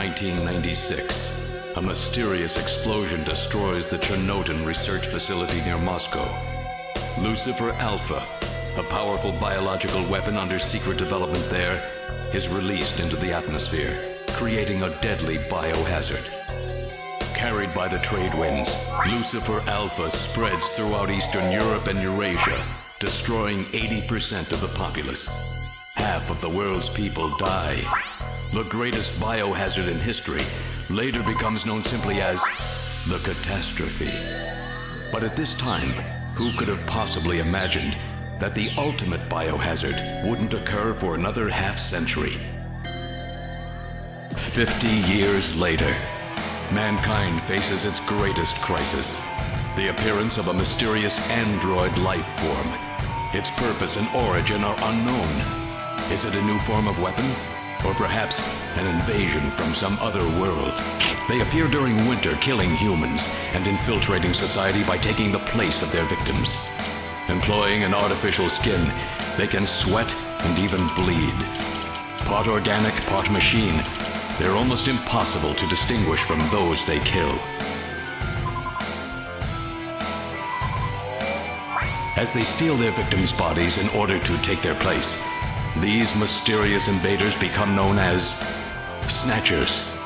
June 6, 1996. A mysterious explosion destroys the Chernoton research facility near Moscow. Lucifer Alpha, a powerful biological weapon under secret development there, is released into the atmosphere, creating a deadly biohazard. Carried by the trade winds, Lucifer Alpha spreads throughout Eastern Europe and Eurasia, destroying 80% of the populace. Half of the world's people die. The greatest biohazard in history later becomes known simply as the catastrophe. But at this time, who could have possibly imagined that the ultimate biohazard wouldn't occur for another half century? Fifty years later, mankind faces its greatest crisis the appearance of a mysterious android life form. Its purpose and origin are unknown. Is it a new form of weapon? Or perhaps an invasion from some other world? They appear during winter, killing humans and infiltrating society by taking the place of their victims. Employing an artificial skin, they can sweat and even bleed. Part organic, part machine, they're almost impossible to distinguish from those they kill. As they steal their victims' bodies in order to take their place, these mysterious invaders become known as Snatchers.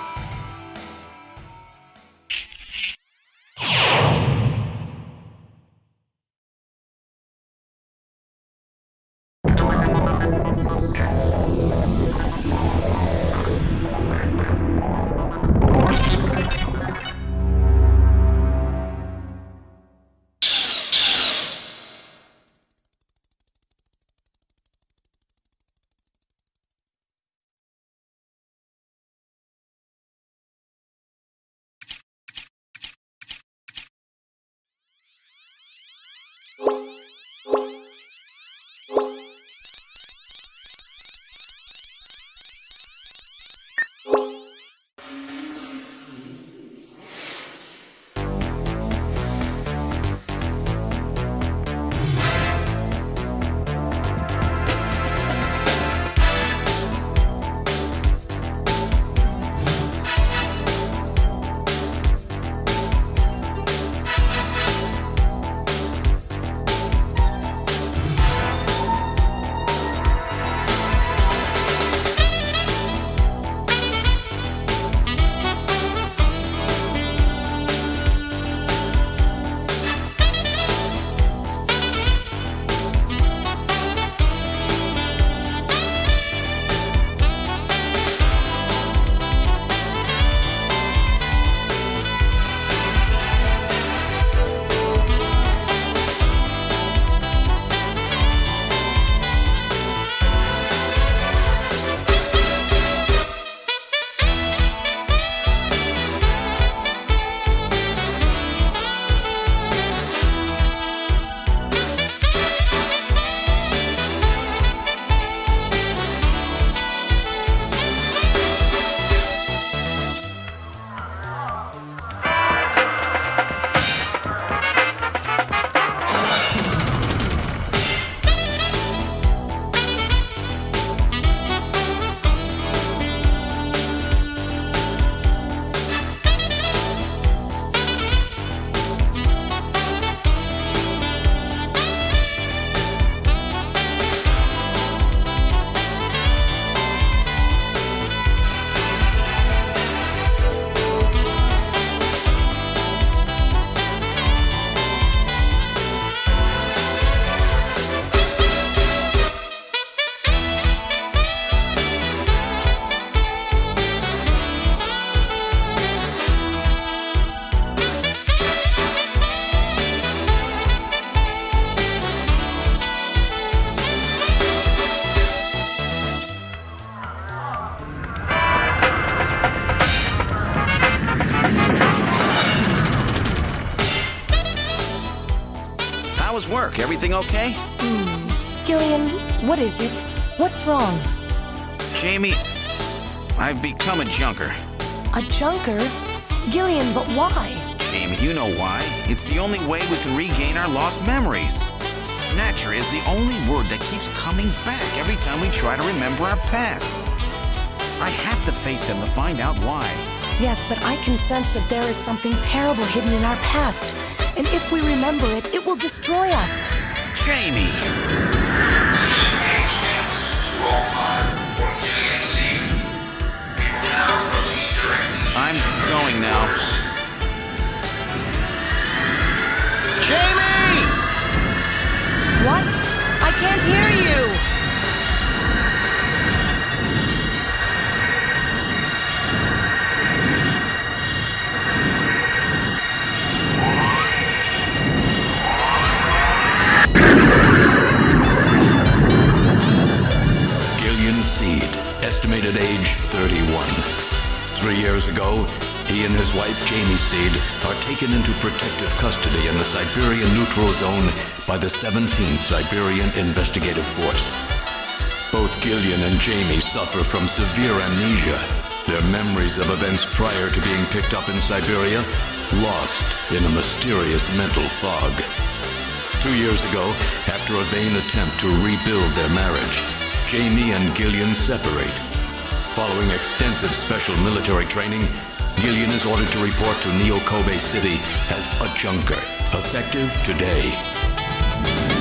Work? Everything okay? Hmm. Gillian, what is it? What's wrong? Jamie, I've become a junker. A junker? Gillian, but why? Jamie, you know why. It's the only way we can regain our lost memories. Snatcher is the only word that keeps coming back every time we try to remember our pasts. I have to face them to find out why. Yes, but I can sense that there is something terrible hidden in our past. And if we remember it, it will destroy us. Jamie! I'm going now. Jamie! What? I can't hear you! He and his wife Jamie Seed are taken into protective custody in the Siberian Neutral Zone by the 17th Siberian Investigative Force. Both Gillian and Jamie suffer from severe amnesia. Their memories of events prior to being picked up in Siberia lost in a mysterious mental fog. Two years ago, after a vain attempt to rebuild their marriage, Jamie and Gillian separate. Following extensive special military training, Gillian is ordered to report to Neo Kobe City as a junker, effective today.